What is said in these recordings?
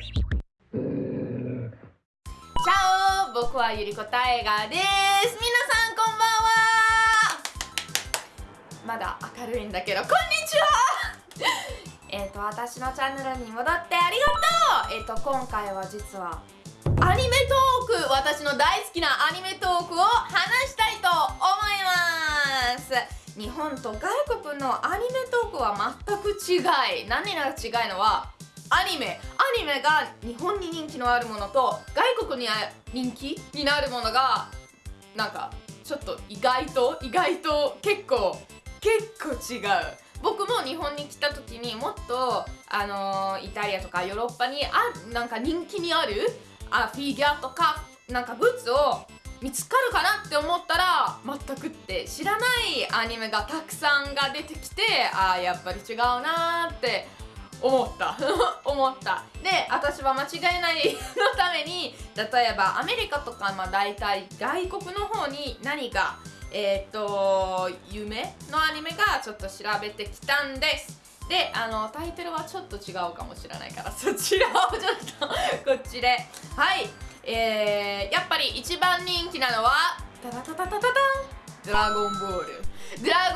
チャオ僕はゆりこたえがです。皆さんこんばんは。まだ明るいんだけどこんにちは。えっと私のチャンネルに戻ってありがとう。えっ、と今回は実はアニメトーク私の大好きなアニメトークを話したいと思います。日本と外国のアニメトークは全く違い。何が違いのはアニメ。アニメが日本に人気のあるものと外国に人気になるものがなんかちょっと意外と意外と結構結構違う。僕も日本に来た時にもっとあのーイタリアとかヨーロッパにあなんか人気にあるあフィギュアとかなんかグッズを見つかるかなって思ったら全くって知らないアニメがたくさんが出てきてあーやっぱり違うなーって思った。思った。で私は間違いないのために例えばアメリカとかまあ大体外国の方に何かえっ、と夢のアニメがちょっと調べてきたんです。であのタイトルはちょっと違うかもしれないからそちらをちょっとこっちで。はい。えー、やっぱり一番人気なのはタタタタタタン。ドラゴンボール。ドラ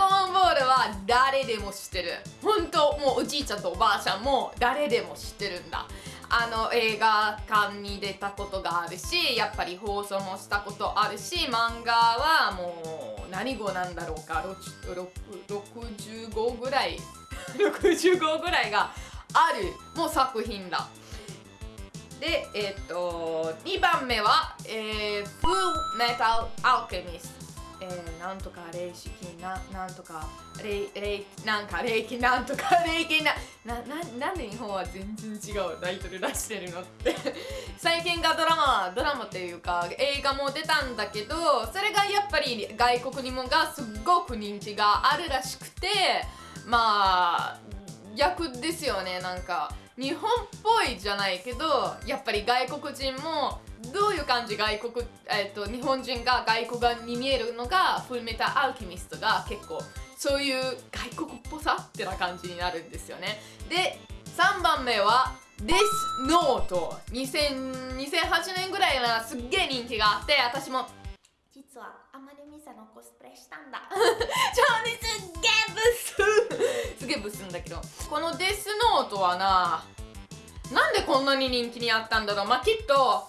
誰でも知ってる。本当もうおじいちゃんとおばあちゃんも誰でも知ってるんだ。あの映画館に出たことがあるしやっぱり放送もしたことあるし漫画はもう何語なんだろうか。65ぐらい。65ぐらいがある。もう作品だ。でえっ、と2番目は、えー、フルメタルアルケミストえー、なんとか霊式ななんとか霊霊なんか霊気なんとか 霊気ななななんで日本は全然違うタイトル出してるのって。最近がドラマドラマっていうか映画も出たんだけどそれがやっぱり外国にもがすっごく人気があるらしくてまあ逆ですよねなんか。日本っぽいじゃないけどやっぱり外国人もどういう感じ外国、えーと、日本人が外国に見えるのがフルメタアルケミストが結構そういう外国っぽさってな感じになるんですよね。で3番目はデスノート2008年ぐらいなすっげえ人気があって私も。実は。コスプレしたんだ。超にすっげえブス。すげえブスんだけど。このデスノートはななんでこんなに人気にあったんだろう。まあきっと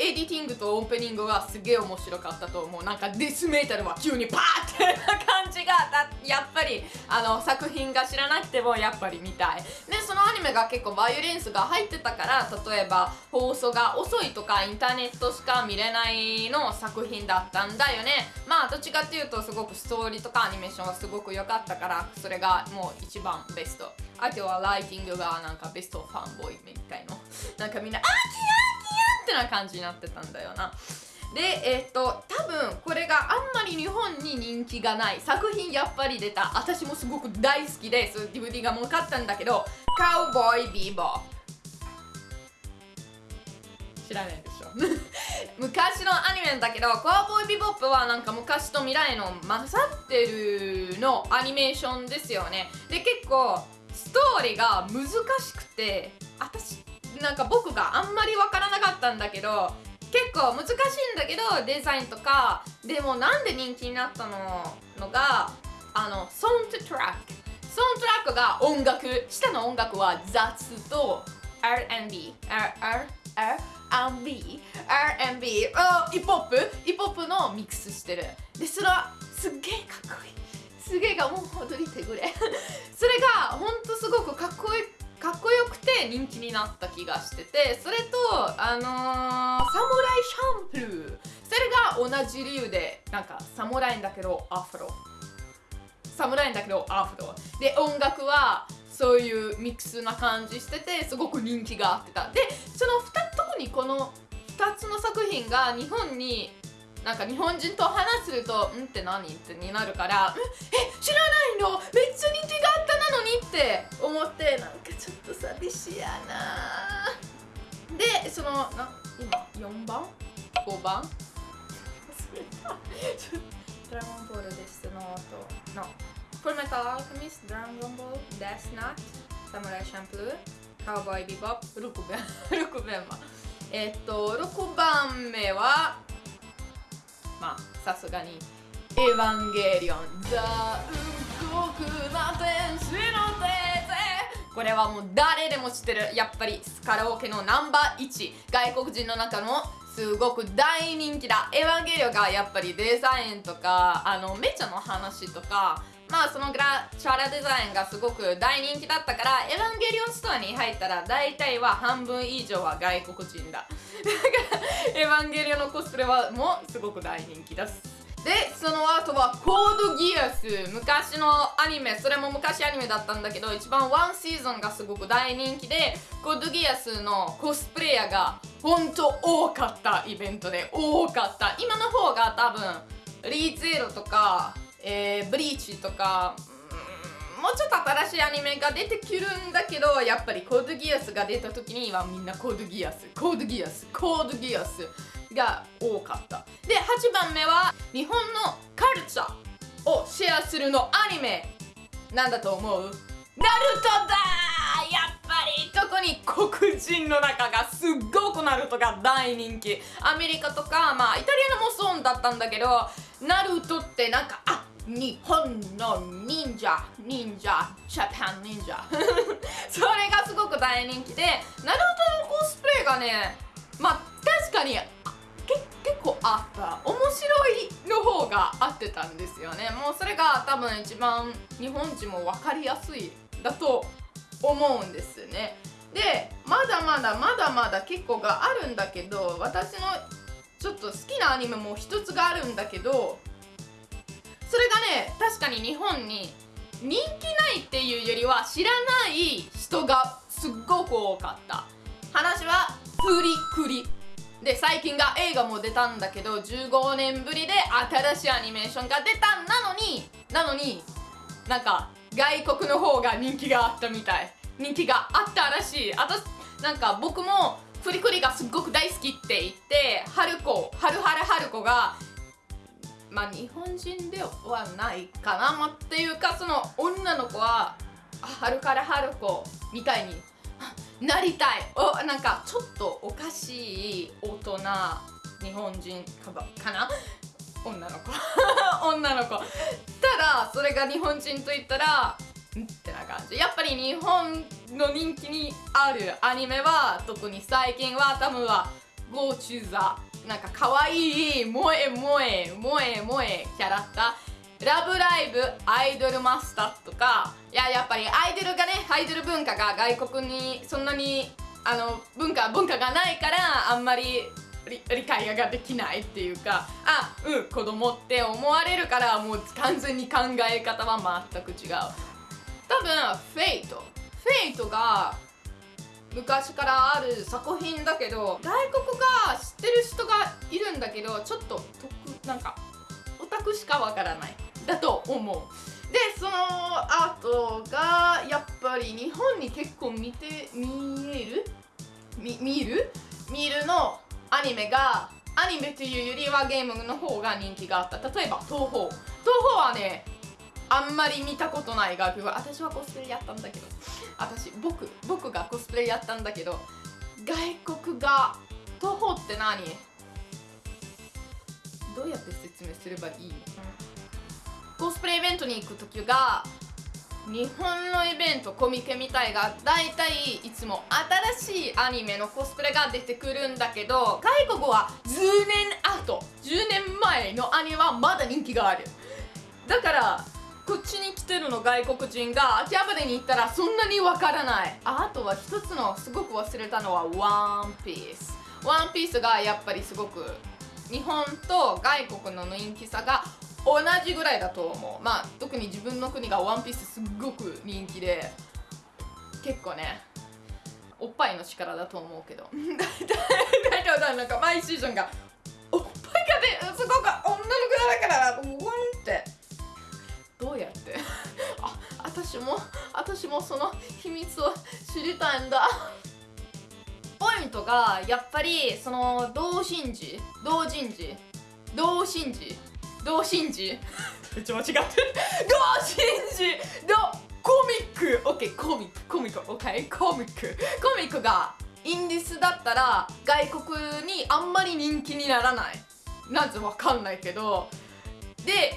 editing とオープニングがすげえ面白かったと思う。なんかデスメタルは急にパーってな感じがやっぱりあの作品が知らなくてもやっぱり見たい。でそのアニメが結構バイオレンスが入ってたから例えば放送が遅いとかインターネットしか見れないの作品だったんだよね。まあどっちかっていうとすごくストーリーとかアニメーションがすごく良かったからそれがもう一番ベスト。あとはライティングがなんかベストファンボーイみたいの。なんかみんな「あーキヤてな感じになってたんだよな。でえっ、と多分これがあんまり日本に人気がない作品やっぱり出た。私もすごく大好きで DVD がもう買ったんだけどカウボーイビーボー知らないでしょ。昔のアニメだけどカウボーイビボップはなんか昔と未来の混ざってるのアニメーションですよね。で結構ストーリーが難しくて私なんか僕があんまり分からなかったんだけど結構難しいんだけどデザインとかでもなんで人気になったののがあのサウンドトラック。サウンドトラックが音楽下の音楽はジャズと R&B R&B R&B ヒップホップヒップホップのミックスしてる。でそれはすっげえかっこいい。すげえがもう踊りてくれ。人気になった気がしててそれとあのー、サムライシャンプー。それが同じ理由でなんかサムライんだけどアフロ。サムライんだけどアフロ。で音楽はそういうミックスな感じしててすごく人気があってた。でその2特にこの2つの作品が日本になんか日本人と話すると「んって何?」ってになるから「え知らないの？めっちゃ人気があったのに」って思ってなんかちょっと寂しいやな。でそのな今4番 ?5 番？ドラゴンボールですのとの。フルメタルアルケミスドラゴンボール？デスナットサムライシャンプー？カウボーイビバップ6番。6番は。えっと6番目はまあさすがにエヴァンゲリオンザ・動くな天使のテーゼこれはもう誰でも知ってる。やっぱりカラオケのナンバー1外国人の中のすごく大人気だ。エヴァンゲリオがやっぱりデザインとかあのめちゃの話とかまあそのグラチャラデザインがすごく大人気だったからエヴァンゲリオンストアに入ったら大体は半分以上は外国人。だ だからエヴァンゲリオンのコスプレはもうすごく大人気です。でその後はコードギアス。昔のアニメそれも昔アニメだったんだけど一番ワンシーズンがすごく大人気でコードギアスのコスプレイヤーが本当多かったイベントで多かった。今の方が多分リーゼロとか、えー、ブリーチとかもうちょっと新しいアニメが出てくるんだけどやっぱりコードギアスが出た時にはみんなコードギアスコードギアスコードギアス。が多かった。で8番目は日本のカルチャーをシェアするのアニメなんだと思う？ナルトだやっぱり特に黒人の中がすっごくナルトが大人気。アメリカとかまあイタリアのもそうだったんだけどナルトってなんかあ日本の忍者忍者ジャパン忍者。それがすごく大人気でナルトのコスプレがねまあ確かに結構あった面白いの方が合ってたんですよね。もうそれが多分一番日本人も分かりやすいだと思うんですね。でまだまだまだまだ結構があるんだけど私のちょっと好きなアニメも一つがあるんだけどそれがね確かに日本に人気ないっていうよりは知らない人がすっごく多かった。話はフリクリ。で最近が映画も出たんだけど15年ぶりで新しいアニメーションが出たなのになのになんか外国の方が人気があったみたい。人気があったらしい。私なんか僕もフリクリがすっごく大好きって言って春子春春春子がまあ日本人ではないかな、まっていうかその女の子は春から春子みたいになりたい。おなんかちょっとおかしい大人日本人かばかな？女の子。女の子。ただそれが日本人と言ったらんってな感じ。やっぱり日本の人気にあるアニメは特に最近は多分はゴーチューザなんか可愛い萌え萌え萌え萌えキャラクター。ラブライブアイドルマスターとかいややっぱりアイドルがねアイドル文化が外国にそんなにあの文化文化がないからあんまり理解ができないっていうかあうん子供って思われるからもう完全に考え方は全く違う。多分フェイト。フェイトが昔からある作品だけど外国が知ってる人がいるんだけどちょっと得なんかオタクしかわからない。だと思う。でその後がやっぱり日本に結構見て見える？見見る？見るのアニメがアニメというよりはゲームの方が人気があった。例えば東宝。東宝はねあんまり見たことない楽曲私はコスプレやったんだけど。私僕僕がコスプレやったんだけど外国が東宝って何？どうやって説明すればいい？のコスプレイベントに行く時が日本のイベントコミケみたいが大体いつも新しいアニメのコスプレが出てくるんだけど外国は10年後10年前のアニメはまだ人気がある。だからこっちに来てるの外国人が秋葉原に行ったらそんなにわからない。あとは一つのすごく忘れたのはワンピース。ワンピースがやっぱりすごく日本と外国の人気さが同じぐらいだと思う。まあ特に自分の国がワンピースすっごく人気で結構ねおっぱいの力だと思うけど。大体なんか毎シーズンがおっぱいがねすごく女の子だからワンって。どうやって？あ私も私もその秘密を知りたいんだ。ポイントがやっぱりその同心児同人児同心児同心児めっちゃ間違ってる。同心児のコミック。OK コミック。コミック。OK コミック。コミックがインディスだったら外国にあんまり人気にならない。なんてわかんないけど。で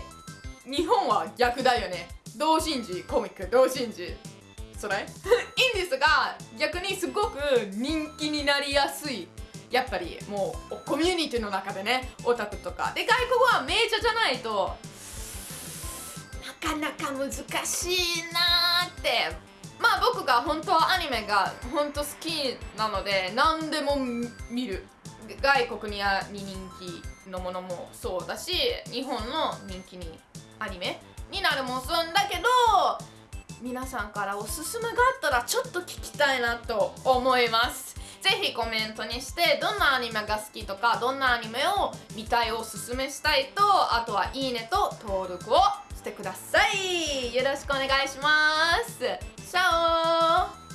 日本は逆だよね。同心児コミック。同心児それ？インディスが逆にすごく人気になりやすいやっぱりもうコミュニティの中でねオタクとか。で外国はメジャーじゃないとなかなか難しいなーって。まあ僕が本当はアニメが本当好きなので何でも見る。外国にあに人気のものもそうだし日本の人気にアニメになるもそうだけど皆さんからおすすめがあったらちょっと聞きたいなと思います。ぜひコメントにしてどんなアニメが好きとかどんなアニメを見たいをおすすめしたいとあとはいいねと登録をしてください。よろしくお願いします。シャオ